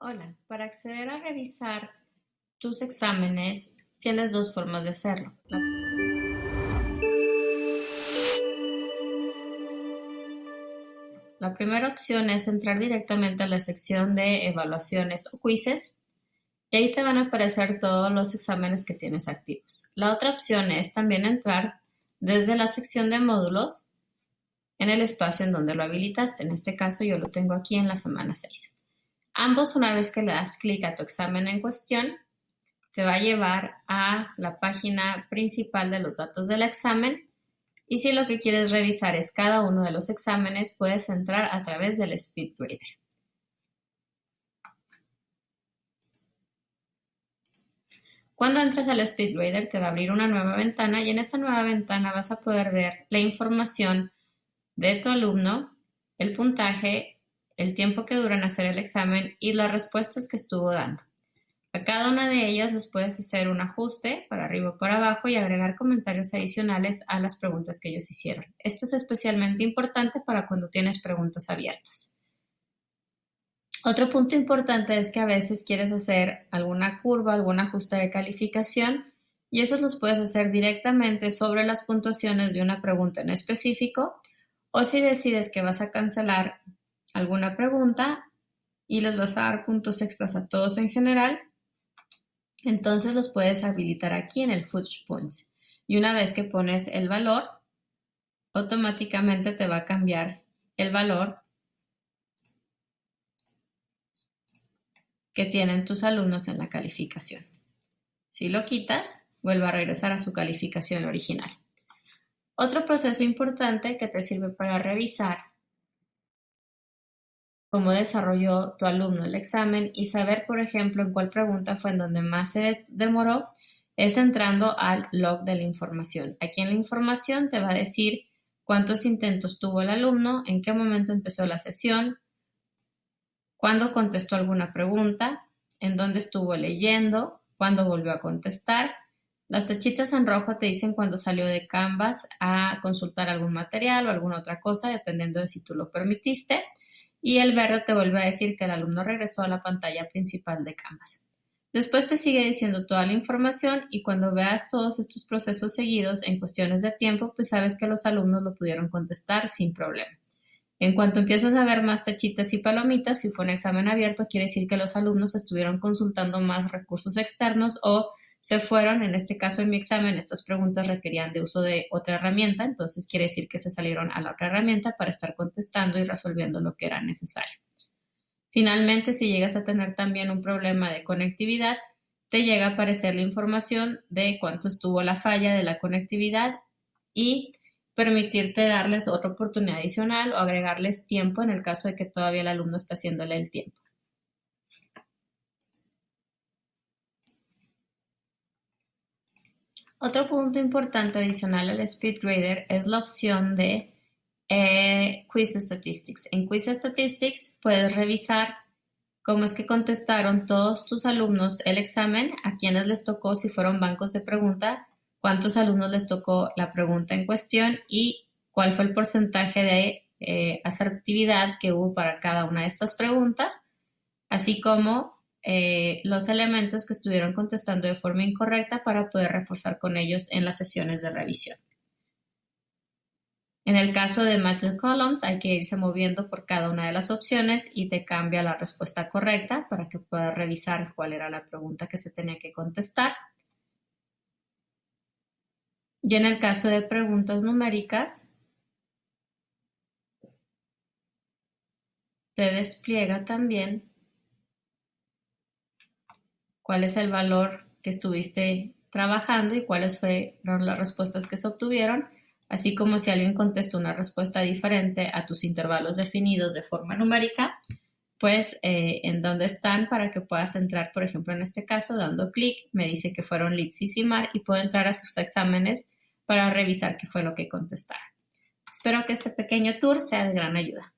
Hola, para acceder a revisar tus exámenes tienes dos formas de hacerlo. La primera opción es entrar directamente a la sección de evaluaciones o quizzes y ahí te van a aparecer todos los exámenes que tienes activos. La otra opción es también entrar desde la sección de módulos en el espacio en donde lo habilitaste. En este caso yo lo tengo aquí en la semana 6. Ambos, una vez que le das clic a tu examen en cuestión, te va a llevar a la página principal de los datos del examen y si lo que quieres revisar es cada uno de los exámenes, puedes entrar a través del SpeedGrader. Cuando entres al SpeedGrader te va a abrir una nueva ventana y en esta nueva ventana vas a poder ver la información de tu alumno, el puntaje el tiempo que dura en hacer el examen y las respuestas que estuvo dando. A cada una de ellas les puedes hacer un ajuste para arriba o para abajo y agregar comentarios adicionales a las preguntas que ellos hicieron. Esto es especialmente importante para cuando tienes preguntas abiertas. Otro punto importante es que a veces quieres hacer alguna curva, algún ajuste de calificación y esos los puedes hacer directamente sobre las puntuaciones de una pregunta en específico o si decides que vas a cancelar alguna pregunta y les vas a dar puntos extras a todos en general, entonces los puedes habilitar aquí en el Fudge Points. Y una vez que pones el valor, automáticamente te va a cambiar el valor que tienen tus alumnos en la calificación. Si lo quitas, vuelve a regresar a su calificación original. Otro proceso importante que te sirve para revisar cómo desarrolló tu alumno el examen y saber, por ejemplo, en cuál pregunta fue en donde más se demoró, es entrando al log de la información. Aquí en la información te va a decir cuántos intentos tuvo el alumno, en qué momento empezó la sesión, cuándo contestó alguna pregunta, en dónde estuvo leyendo, cuándo volvió a contestar. Las tachitas en rojo te dicen cuándo salió de Canvas a consultar algún material o alguna otra cosa, dependiendo de si tú lo permitiste y el verde te vuelve a decir que el alumno regresó a la pantalla principal de Canvas. Después te sigue diciendo toda la información y cuando veas todos estos procesos seguidos en cuestiones de tiempo, pues sabes que los alumnos lo pudieron contestar sin problema. En cuanto empiezas a ver más tachitas y palomitas, si fue un examen abierto, quiere decir que los alumnos estuvieron consultando más recursos externos o se fueron, en este caso en mi examen, estas preguntas requerían de uso de otra herramienta, entonces quiere decir que se salieron a la otra herramienta para estar contestando y resolviendo lo que era necesario. Finalmente, si llegas a tener también un problema de conectividad, te llega a aparecer la información de cuánto estuvo la falla de la conectividad y permitirte darles otra oportunidad adicional o agregarles tiempo en el caso de que todavía el alumno está haciéndole el tiempo. Otro punto importante adicional al SpeedGrader es la opción de eh, Quiz Statistics. En Quiz Statistics puedes revisar cómo es que contestaron todos tus alumnos el examen, a quienes les tocó, si fueron bancos de pregunta, cuántos alumnos les tocó la pregunta en cuestión y cuál fue el porcentaje de eh, asertividad que hubo para cada una de estas preguntas, así como eh, los elementos que estuvieron contestando de forma incorrecta para poder reforzar con ellos en las sesiones de revisión. En el caso de Match the Columns hay que irse moviendo por cada una de las opciones y te cambia la respuesta correcta para que puedas revisar cuál era la pregunta que se tenía que contestar. Y en el caso de preguntas numéricas, te despliega también cuál es el valor que estuviste trabajando y cuáles fueron las respuestas que se obtuvieron, así como si alguien contestó una respuesta diferente a tus intervalos definidos de forma numérica, pues eh, en dónde están para que puedas entrar, por ejemplo, en este caso, dando clic, me dice que fueron Litz y Simar y puedo entrar a sus exámenes para revisar qué fue lo que contestaron. Espero que este pequeño tour sea de gran ayuda.